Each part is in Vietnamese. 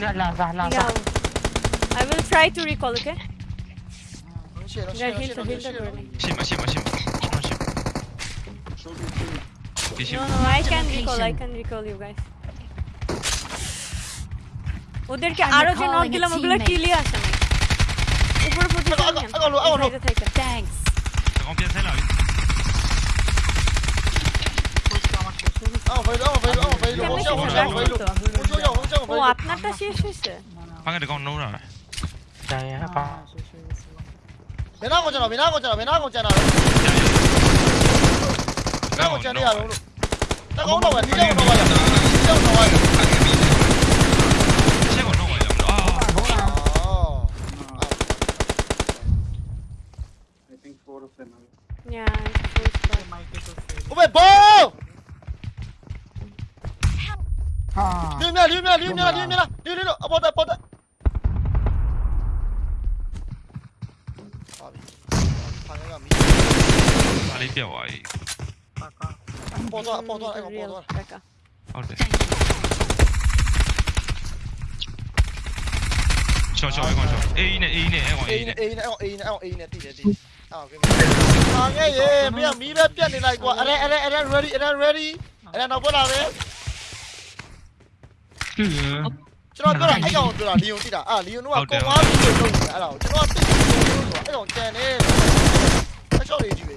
لا لا صح لا صح I will try to recall okay شيل شيل شيل شيل ماشي ماشي ماشي No no I can recall I can recall you guys ওদেরকে আরো যে নক দিলাম ওগুলো কিলি আসে না উপরে পজিশন থ্যাঙ্কস ও আপনারটা শেষ হয়েছে 방에 내가 넣으라. 자야 봐. 미나 거잖아 미나 거잖아 미나 거잖아 미나 거잖아 야 로로 딱 올라와 니가 올라와 니가 올라와 최고 넣어 아 I think four of them. Yeah. 오메 볼! 六面六面六面六面了六六六啊爆弹爆弹，哪里？哪里比较歪？哪个？包弹包弹哪个？包弹哪个？好的。小乔小乔，A 一呢 A 一呢，A 一呢 A 一呢 A 一呢 A 一呢 A 一呢，D D D。啊，可以可以。哎哎，没有没有偏的，来过。哎哎哎，Ready？哎，Ready？哎，拿过来。 ကျွန်တော်ပြောတာအဲ့ကောင်ပြောတာလီယွန်သိတာအာလီယွန်တို့ကကွန်မားပြီးလို့လုပ်နေတာအဲ့ဒါကိုကျွန်တော်သိတယ်လို့ဆိုတာအဲ့ကောင်ကြံနေတယ်အချော့လေးကြီးပဲ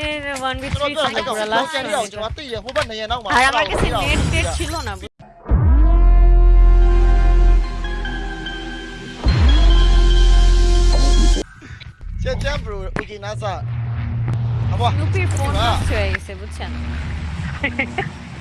Eh, one with three seconds. Kalau last kali aku cuma tu ya, hubat nanya nak mah. Ayam aku sih net net chilo na. Cek cek bro, uji nasa. Apa? Nupi phone tu cuy, sebut cek.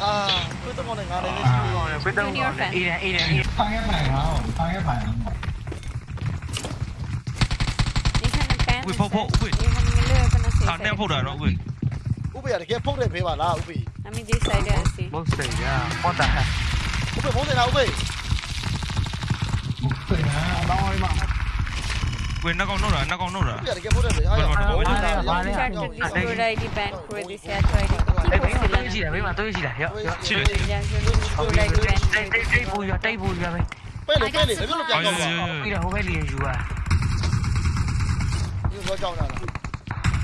아, 끄떡거는 안 해내시고. 끄떡거는 이래, 이래, 이래. 상해봐요. 상해봐요. Ubi phô phô Ubi. Thằng đem phô đời nó Ubi. Ubi à kia phô đời phê bà là Ubi. Nó mình đi xây đời xí Bốc xây ra Con tà Ubi phô đời nào Ubi? Bốc xây ra Đó ơi mà quên nó còn nốt rồi nó còn nốt rồi. Quên nó còn nốt Đấy, tôi, tôi chỉ đẩy mà tôi chỉ đẩy Chỉ đẩy Đây, đây, đây bùi vào, đây bùi vào mày Pelo, pelo, pelo que agora. Mira, o velho jogar. E vou jogar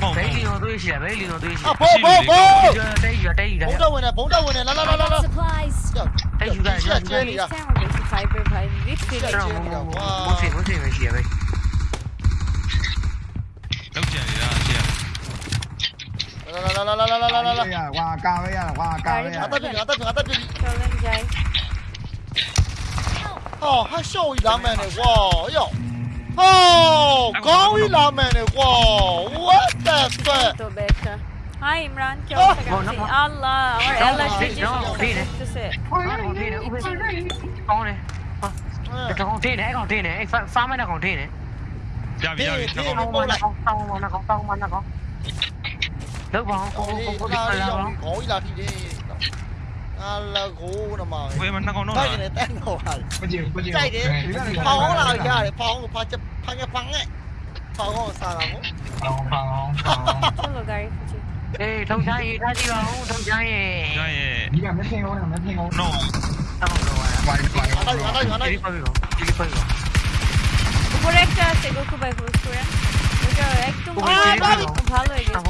nada. Bailey nó đuôi chỉ là Bailey nó đuôi chỉ. À, bố bố bố. Đây gì đây gì đấy. Bố đâu rồi nè, bố đâu rồi nè, la la la la la. Đây gì đây, đây gì đây. Fiber, fiber, fiber. Bố thì bố thì phải chỉ vậy. Lên lên lên lên lên lên lên. Qua cao đấy à, qua cao đấy à. Tao tin, tao tin, tao tin. Tao lên dây. Ờ, hai sâu ý làm mẹ này quá. Yo. Ờ, có ý làm mẹ này quá. What the fuck? Tụi bé chứ. Hi Imran, kêu ta gặp gì? Allah, our Allah should just sit. Ôi, con này. Còn thi này, còn thi này, phá mới là còn thi này. Dạ, bây giờ nó còn tông, nó còn tông, nó còn tông. Được không? Không, không, không có biết là đâu Khổ là gì đi là gù nó mời. Gue mana kono. cái ini tengo hal. Bajir, bajir. Cai dia. Pau lah ya, cái pa cep pangnya pangnya. Pau kau salah mu. Pau, pau, pau. Tunggu guys. Eh, thông sai, ra đi vào, thông sai. Sai. Đi làm cái theo, làm cái theo. No. Tao đâu à. Vai, vai. Ở đây, ở đây, ở đây. Đi vào, đi vào. উপরে একটা আছে গোকুবাই পুরো পুরো একদম ভালো হয়ে গেছে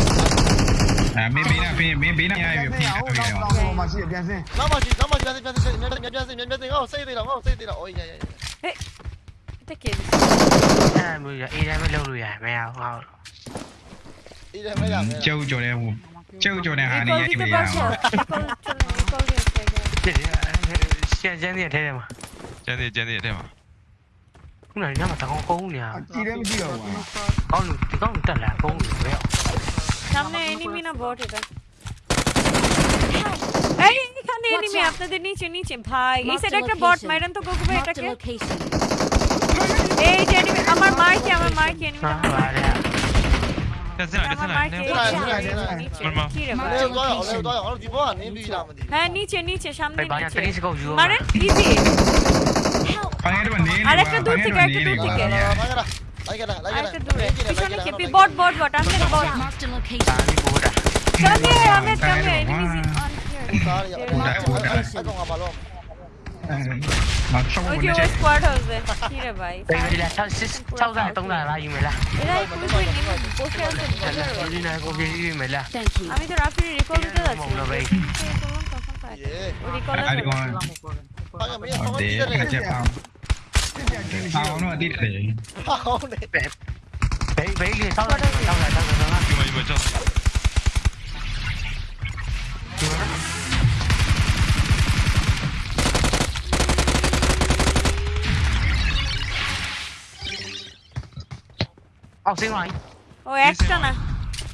မင်းပေးနာမင်းမင်းပေးနာရပြီဖိထားပြီတော့တော့မရှိပြန်စင်းတော့မရှိတော့မရှိပြန်စင်းပြန်စင်းပြန်စင်းပြန်စင်းပြန်စင်းဟောစိတ်သေးတော့ဟောစိတ်သေးတော့အိုးရရဟေးတက်ကြီးအဲ့လိုရအေးတိုင်းမလုပ်လို့ရမရဟောအေးတိုင်းမရကျုပ်ကြော်တဲ့ဟိုကျုပ်ကြော်တဲ့ဟာနေရပြီရကျန်ကျန်နေထဲထဲမှာကျန်နေကျန်နေထဲမှာခုနကညမှာတကောင်ကုန်းနေရအကြည့်လည်းမကြည့်တော့ဘူးကောင်းလူဒီကောင်တက်လာကုန်းလူပဲ সামনে এনিমি না বট এটা এনিমি আপনাদের নিচে নিচে ভাই এই একটা বট মাইরান তো গোকুবে এটাকে এই যে এনিমি আমার মার কি আমার মার এনিমি হ্যাঁ নিচে নিচে সামনে নিচে মারেন ইজি আরেকটা দূর থেকে একটা দূর থেকে do it, team do it. ahead. স্কোয়াডের উপরে আরো Tao nó đi để. Tao để. Để. Đấy, đấy đi sau đây, sau đây, sau đây. Cứu mày vừa cho. Cứu nó. Học sinh rồi. Ôi, action à.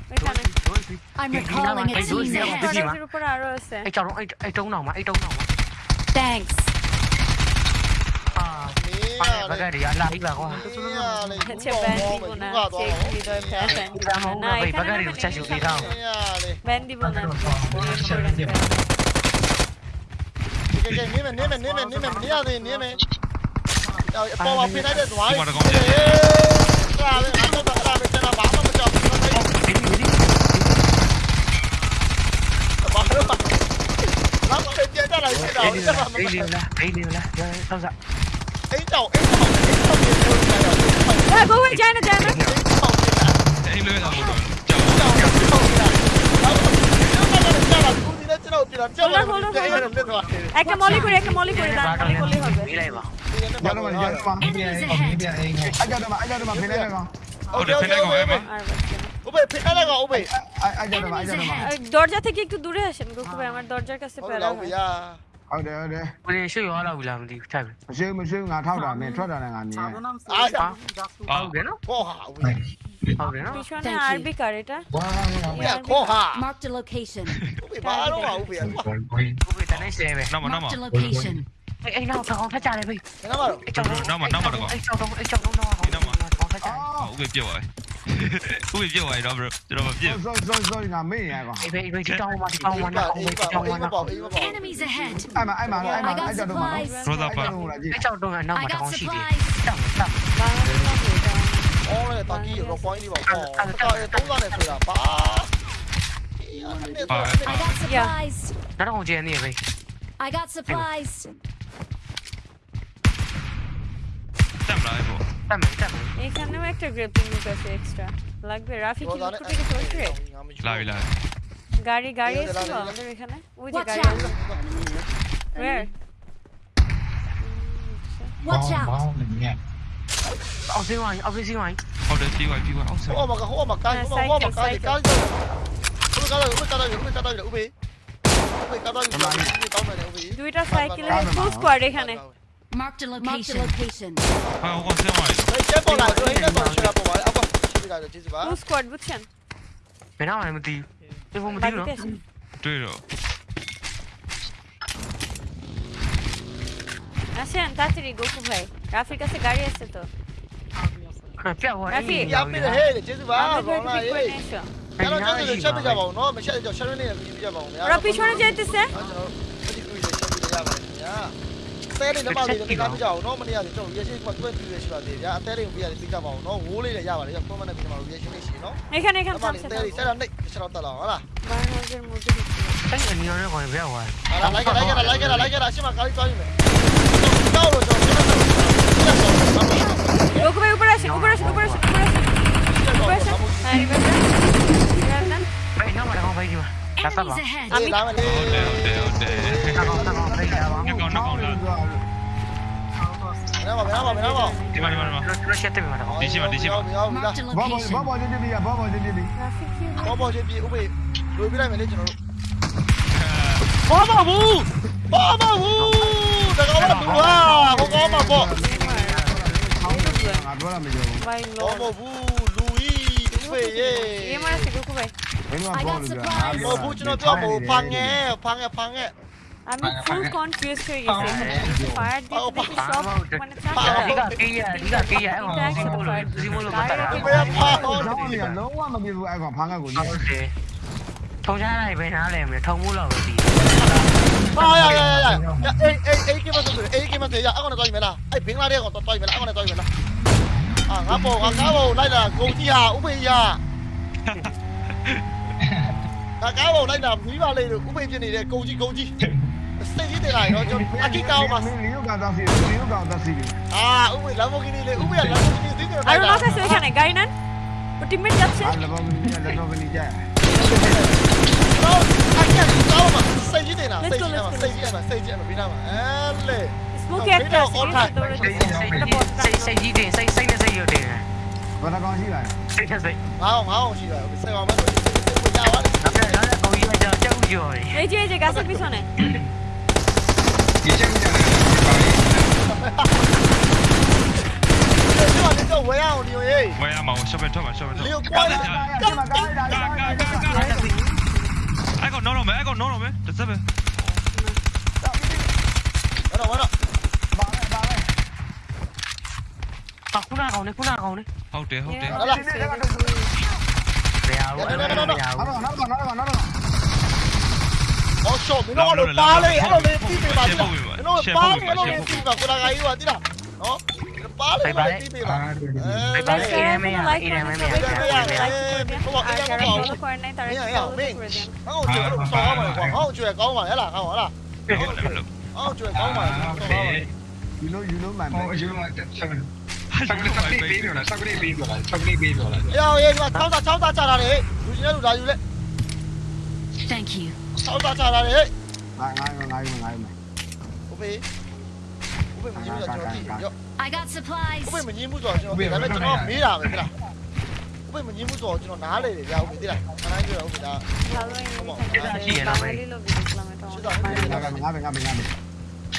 Mấy thằng này. I'm recalling a teammate. Anh chào nó, anh trông nào mà, anh trông nào mà. Thanks. Vai, magari non c'è subito. Vendi buona. Nimen, nimen, nimen, nimen, nimen, nimen. Bỏ vào pin đấy được rồi. Ra lên, ăn nó bắn ra bên trên là bắn nó bây giờ. Bắn nó bắn. Lắm, trên trên đó là cái đầu. Cái điều là, cái điều là, xong rồi. Angel, Angel, Angel, go একটা মলি করে দরজা থেকে একটু দূরে আসেন গোকু ভাই আমার দরজার কাছে প্যারা ဟုတ်တယ်ဟုတ်တယ်ကိုရင်ရှေ့ရောလာဘူးလားမသိဘူးထိုက်ပြီမရှိဘူးမရှိဘူးငါထောက်တာမင်းထွက်တာနဲ့ငါမြင်တယ် အားကြောင့်ဟုတ်တယ်နော်ခေါ်ဟာဝင် ဟုတ်တယ်နော် পিছনে Thank you. আরবি কার এটা ဝါးဝါး ခေါ်ဟာ Marked a location. ဦးဖေဘာတော့ဟာဦးဖေကကိုပဲတနေ့ရှယ်ပဲနောက်မနောက်မ Marked a location. အဲ့အဲ့နောက်တော့ဖတ်ကြတယ်ဘယ်ငါမတော့ အဲ့ကြောင့်အဲ့ကြောင့်အဲ့ကြောင့်တော့အဲ့ကြောင့်တော့ khách hàng Ủa kịp chưa rồi. Ủa kịp chưa rồi rồi rồi rồi kịp Rồi rồi rồi làm mấy nhà rồi Vì vì cái câu mà cái câu mà nó không cái câu mà nó Enemies ahead. Ai mà ai mà ai mà ai cho đồ mà Rồi rồi rồi Cái câu đồ là nó mà nó không chỉ đi Đập đập 我咧，大机有个关系吧，哦，大家都在那飞啊，爸。I got supplies. 나랑 언제 했니, 왜? I got supplies. এখানেও একটা গ্রেপিং লুক আছে এক্সটরা লাগবে রাফি কি লুক থেকে সরছে লাভি লাভি গাড়ি গাড়ি এসেছিল আমাদের এখানে ওই যে গাড়ি ওয়্যার Watch out! Oh, see why? Oh, see why? Oh, the see why? See why? Oh, see why? Oh, my God! Oh, my God! Oh, my God! Cái gì? Ube cái đó, ube cái đó, ube cái đó, ube. Ube cái đó, ube cái đó, ube. দুইটা সাইকেলের full squad এখানে। Marked a location. ভাই ও কোন সময় এই যে বলা এই যে বলা সেরা বলা আবার ঠিক আছে জিজি ভাই কোন স্কোয়াড বুঝছেন মেনা আমি দি এ হোম দি না তুই রো আসেন তাড়াতাড়ি গোকু ভাই রাফির কাছে গাড়ি আছে তো রাফি আপনি হে জিজি ভাই বলা এই চলো চলো সবাই যাব নো মেশাই যাও সামনে নিয়ে যাব ওরা পিছনে যাইতেছে သေးလေးလက်ပါလေးလည်းကပြကြအောင်နော်မနေ့ကကျွန်တော် reaction ကတွဲပြည့်ရရှိပါသေးဗျာအသေးလေးကိုပြရလေးသိကြပါအောင်နော်ဝိုးလေးလည်းရပါတယ်ကျွန်တော် comment နဲ့ပြန်ပါ reaction လေးရှိနော်နေခနေခဆက်ဆက်သေးလေးဆက်တော့နေဆက်တော့တက်လာဟုတ်လားဘာလို့ကျွန်တော်ဒီအဲ့ငါရောကိုပြရဝါလာလိုက်လိုက်လိုက်လိုက်လိုက်လိုက်ရှင်းမကားကြီးသွားပြီမယ်တော့တော့ကျွန်တော် Ocupe operación, operación, operación, operación. Operación. Arriba. Arriba. Ay, no, ahora vamos para encima. Casa lá. Ah, não, down, down, down. Tá bom, tá bom, vem cá, vamos. Knock on, knock Não, lá. Bravo, bravo, bravo. Di mana, não, mana, di mana? Siapa di mana? não. sini, di sini. Bawa, bawa di Não, ya, bawa di sini. Bawa di não, ubi, ubi dah melihat jono. Bawa não. bawa bu. Dah kau bawa dua, Não, kau bawa bu. Bawa bu, Louis, não, ye. Ia mana sih, ubi. I got supplies. 뭐 보여주나 뭐 방해 방해 방해. I'm too confused here, you see. When it's fired, they take a shot. When it's not, they take a 통장하나 입에 나래면 통물로 어디? 아야야야야! 야 A A A 기만 돼, A 기만 돼. 야 아거나 또 이면아. 아이 빙라리야 또 이면아. 아거나 또 이면아. 아 가보 가보 나이다 공지야 우베야. ။ဒါကားပေါ်လိုက်တာမီးပါလေလို့ဥပိန်ဖြစ်နေတဲ့ကုံကြီးကုံကြီး။အစိတ်ကြီးတင်လာရောကျွန်တော်အကိကောင်မှာလီယိုကောင်သားစီလီယိုကောင်သားစီ။အာဥပိန်လာမိုကီနီလေဥပိန်ကလာမိုကီနီစီးတယ်။အဲ့တော့ဆက်ဆွဲခံနေ Gainan ။ဘတီမက်ရပ်ချက်။လာမိုကီနီလာမိုကီနီကြာ။တော့အကိကောင်မှာစိတ်ကြီးတင်လာစိတ်ကြီးမှာစိတ်ကြီးမှာစိတ်ကြီးမှာပြီးတော့မှာအဲလေ Smoke at the all time. စိတ်ကြီးတင်စိတ်စိတ်နဲ့စိတ်ရုပ်တင်။ဘာကောင်ရှိလာလဲ။စိတ်ချက်စိတ်။ငါအောင်ငါအောင်ရှိလာ။စိတ်အောင်မဆိုစိတ်ကိုကြာသွား 이제 가서 미소네. 이장이잖아. 뭐야 우리 왜? 뭐야 마오 쇼벨 쇼벨 쇼벨. 리오 꼬야. 가가가가가. 아이고 노노메 아이고 노노메. 됐어. 와라 와라. 아, 후나가 오네, 후나가 오네. 하우대, 하우대. Mèo dạ, ấy, dạ, dạ, mèo. Nó rồi, nó rồi, nó rồi, nó đi Occhio, minore pale, ero nel tipi ma tira. Minore pale, ero nel tipi ma quella che io tira. No? Pale, ero nel tipi ma. Eh, pale, ero nel tipi ma. Oh, you know, you know, man. Oh, you know, man. ဆောက်လေးဆောက်လေးပေးပြောလားဆောက်လေးပေးပြောလားဆောက်လေးပေးပြောလား။ရောရေးမှာ60 60ချတာလေ။လူကြီးလည်းလူလာယူလက် Thank you. ။60ချတာလေငါငါငါငါငါ။ဦးဖေး။ဦးဖေးမငင်းမှုဆိုတော့ကျွန်တော်ကြည့်ရော I got supplies. ဦးဖေးမငင်းမှုဆိုတော့ကျွန်တော်ဒါပေမဲ့ကျွန်တော်မေးတာပဲခလား။ဦးဖေးမငင်းမှုဆိုတော့ကျွန်တော်နားလေတယ်ဗျာဦးဖေးသိလား။ခဏကြီးရောဦးဖေးဒါ Hello. ဟုတ်ပါဘူး Hello. ရှိရလားမင်း Hello. ရှိတော့ဦးဖေးဒါ ငါငါငါငါ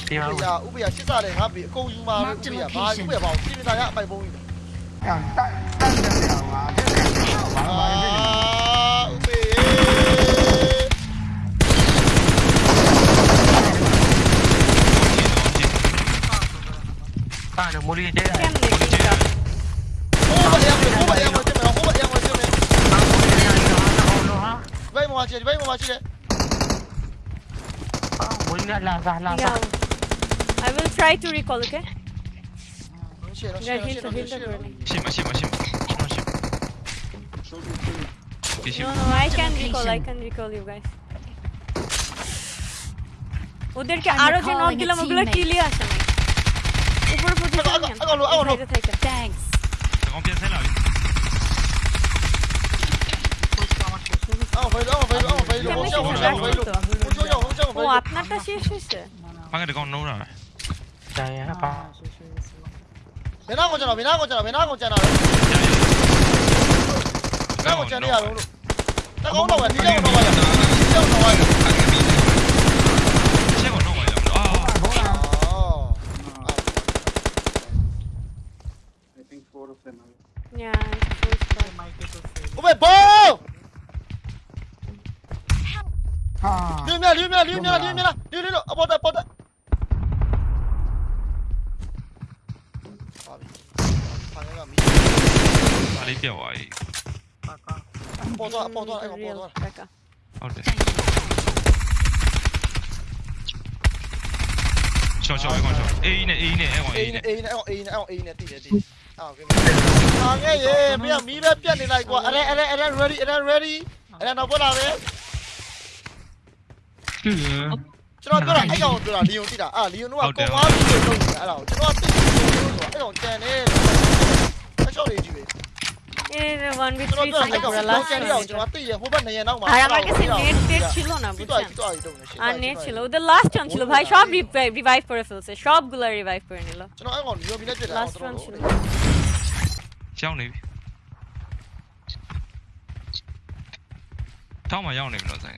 tiêu đâu Ubiya, Ubiya chết ra để ngáp bị công nhưng mà Ubiya ba Ubiya bảo xin ra nhá, mày bông Cảm tạ, tăng được đẻo mà Thế này, được mua đi chết này Ô em rồi, ô bật em rồi, trên mày ô bật em. Rồi, trên mày Vây mà chị, vây mà chị đấy. Ủa, ờ, là là là I will try to recall, okay? Shima, Shima, No, no, I can recall, I can recall you guys. ওদেরকে আরও যে নক দিলাম ওগুলো কিলি আসে না উপরে পড়তে আগলো আগলো থ্যাঙ্কস কমপ্লিট হলো আও ভাই আও আপনারটা শেষ হয়েছে ভাঙা দেখো নোরা 아, 자야 봐. 왜 나온 거잖아 왜 나온 거잖아 왜 나온 거잖아. 왜 나온 거잖아 야 오늘. 따가 올라와 뒤져 올라와야 뒤져 올라와야 Yeah, 오메 보! 류미야 류미야 류미야 류미야 류류류 아 어, 보다 보다. လေးပြောက်သွားပြီပေါ်တော့ပေါ်တော့အဲ့ပေါ် Real တော့ Becca. ဟုတ်တယ်ရှော့ရှော့အဲ့ကောင်ရှော့အေးနဲ့အေးနဲ့အဲ့ကောင်အေးအေးနဲ့နဲ့အေးနဲ့အော်အေးနဲ့အော်အေးနဲ့တည်တယ်တည်အော်ကဲဟာငဲ့ရေမင်းမီးပဲပြတ်နေလိုက်ကွာအဲ့အဲ့အဲ့ ready အဲ့ ready အဲ့တော့ပေါ်လာပဲကျွန်တော်ပြောတာအဲ့ကောင်ပြောတာလီယွန်တိတာအာလီယွန်တို့ကကွန်ဝါပြီးလို့လုပ်နေတာအဲ့ဒါကိုကျွန်တော်သိတယ်ဆိုတော့အဲ့ကောင်ကြံနေအချော့လေးကြီးပဲ Yeah, one with ကျွန် three တော်ပြော second တော့ for the လောက် last ကျန်ရအောင် one. ကျွန်တော်သိရဟိုဘက်နေ one B three আর আমার কাছে নেট টেট ছিল না বুঝছেন আর নেট ছিল ওদের লাস্ট রান ছিল ভাই সব রিভাইভ করে ফেলছে সবগুলো রিভাইভ করে নিল লাস্ট রান ছিল যাও নেবি Tamam ya onu biraz yani.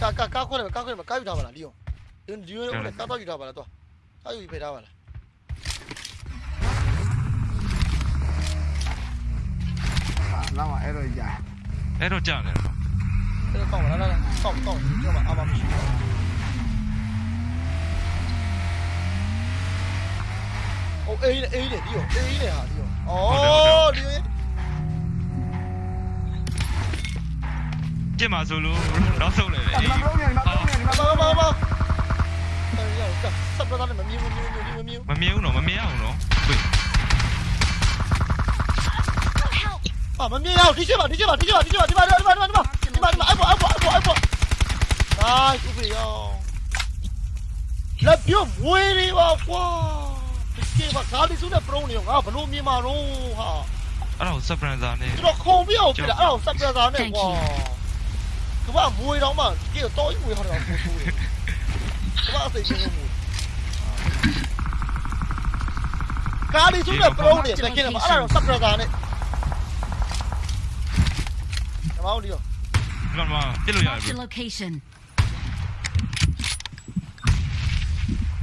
Ka ka ka ko le ka ko le ka yu da ba la Leon. Leon Leon ka ta yu da ba la to. Ka yu pe da ba la. 那玩意儿一样。အဲ့တော့ကြာတယ်နော်这个到了，来来来，到到，你要把阿巴姆去掉。哦，A 的 A 的，你有 A 的啊，你有。哦，你有。ကျင်ပါဆိုလို့နောက်ဆုံးလေလေ你အေး们后面，你们后面，你们后面。妈妈。哎呀，这这不知道你们瞄没瞄，你们瞄。မမြင်ဘူးနော်မမြင်အောင်နော်ဝေး 啊，没没有，你去吧，你去吧，你去吧，你去吧，你把你把你把你把你把你把，哎不哎不哎不哎不，啊，受不了，那表妹的吧，哇，这些吧，家里住的不容易，啊，不容易嘛喽哈。အဲ့ဒါကို surprise နဲ့ကျွန်တော်ခုံပြောက်ပြတာအဲ့ဒါကို surprise နဲ့ကွာကမ္ဘာမွေတော့မှကြီးတော့ကြီးမွေဟောတော့ပို့ပို့ကမ္ဘာစိတ်ကြီးလို့ကာလီစုတဲ့ pro နဲ့တကယ်မှာအဲ့ဒါတော့ surprise နဲ့ Audio. Vâng vâng, chết lui rồi. location.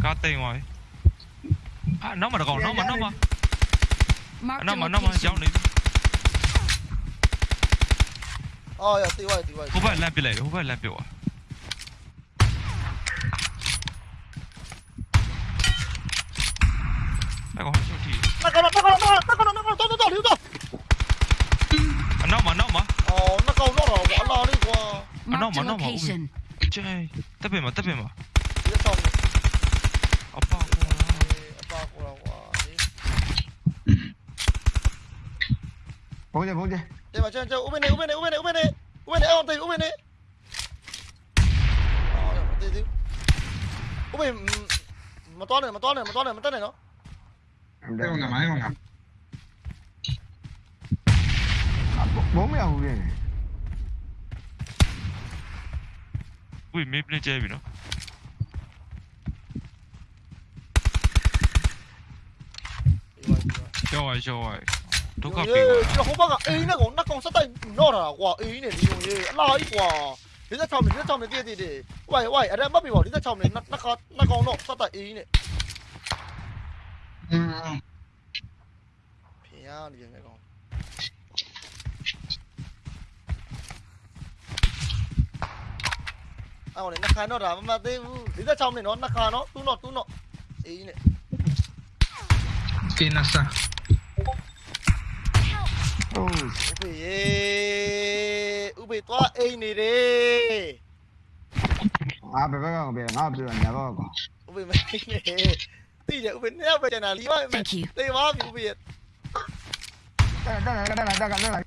Cá tê ngoài. À, nó mà còn dạ, nó dạ. mà nó mà. Nó mà nó mà cháu đi. Ôi, tiêu rồi, tiêu rồi. Không phải làm bị lệ, không phải làm bị lệ. Marked a location. 쟤 따빼마 따빼마. 이거 싸움. 아빠 아빠 오라고 하니. 보게 보게. 쟤 맞아 쟤 오메네 오메네 오메네 오메네 오메네 아 어때 오메네. 아 어때 지금. 오메 mà toán này mà toán này mà toán này mà toán này nó. Đây con ngầm ấy con ngầm. Bốn mấy ông kìa. အခုမင်းပလင်းကျဲပြီနော်ကျော်ဝိုင်ကျော်ဝိုင်ဒုက္ခပေးပါကျွန်တော်ဟိုဘက်ကအိမ်နဲ့ကောင်နှစ်ကောင်ဆက်တိုက်တော့တာကွာအိမ်နဲ့ဒီလိုကြီးအလားကြီးကွာ56မိနစ်56မိနစ်တည်တည်ဝိုင်ဝိုင်အရက်မတ်ပြီပေါ့56မိနစ်နှစ်ကောင်နှစ်ကောင်တော့ဆက်တိုက်အိမ်နဲ့ဖျားနေပြန်ကောင် အဲ့ကောင်လေနှခမ်းတော့ဒါမမသေးဘူး46နဲ့နော်နှခမ်းနော်တူးတော့တူးတော့အေးနဲ့ Kena sa. Oh. ဥပေရေဥပေသွားအိမ်နေတယ်ငါဘယ်ဘက်ကပဲငါပြောညာဘက်က ဥပေမနေနဲ့တိတယ်ဥပေနှစ်ယောက်ပဲကျန်တာလီမ Thank you. တေပါပြီဥပေရဲ့ တက်တက်တက်တက်တက်တက်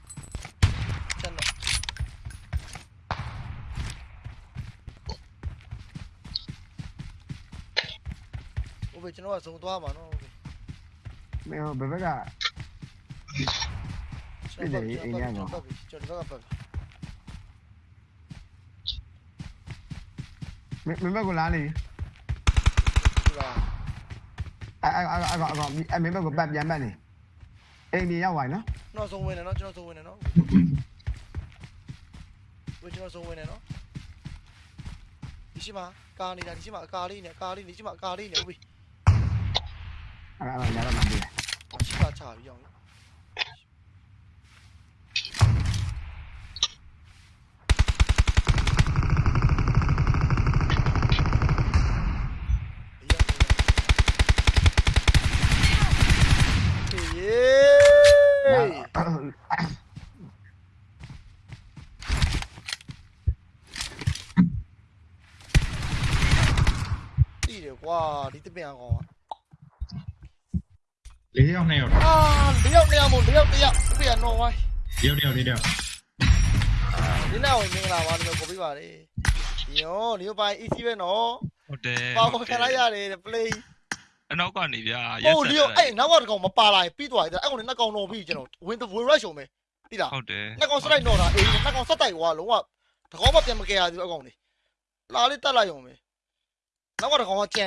ဥပေကျွန်တော်ကစုံသွားမှာနော်ဥပေမင်းဘယ်ဘက်ကကျွန်တော်ကျွန်တော်ပတ်ပြီကျွန်တော်ကပတ်ပြီမင်းဘက်ကလာနေဒီလားအဲ့အဲ့အဲ့အဲ့မင်းဘက်ကပတ်ပြန်ပတ်နေအိမ်ကြီးရောက်သွားနော်ကျွန်တော်စုံဝင်တယ်နော်ကျွန်တော်စုံဝင်တယ်နော်ဝေကျွန်တော်စုံဝင်တယ်နော်ဒီရှိမှာကာနေတာဒီရှိမှာအကာလေးနဲ့ကာလေးဒီရှိမှာအကာလေးနဲ့ဥပေအဲ့အဲ့ညာတော့မှ 잠깐만 나가면 안돼 씨발 자 형. đi được quá đi tới bên à ၄ယောက်၂ယောက်အာ၄ယောက်၂ယောက်မို့၄ယောက်၁ယောက်ပြရနော်ဝိုင်း၄ယောက်၄ယောက်၄ယောက်ဒီနောက်ဝင်မင်္ဂလာပါလို့ကိုပြပါလေယောဒီပိုင်း EC ပဲနော်ဟုတ်တယ်ပါပေါ်ခလာရတယ် play အနောက်ကနေဗျာရက်ဆက်တယ်ဟိုဒီအဲ့နောက်ကတကောင်မပါလာရင်ပြီးသွားတယ်အဲ့ကောင်နဲ့နှစ်ကောင်တော့ပြီးကျွန်တော် win the win rush ုံပဲတိလားဟုတ်တယ်နှစ်ကောင် strike တော့တာအေးနှစ်ကောင် strike ဟိုကလုံးဝတကောင်မှပြန်မကယ်ရသေးဘူးအကောင်နေလာလေးတက်လိုက်ုံပဲနောက်ကတကောင်ကကြံ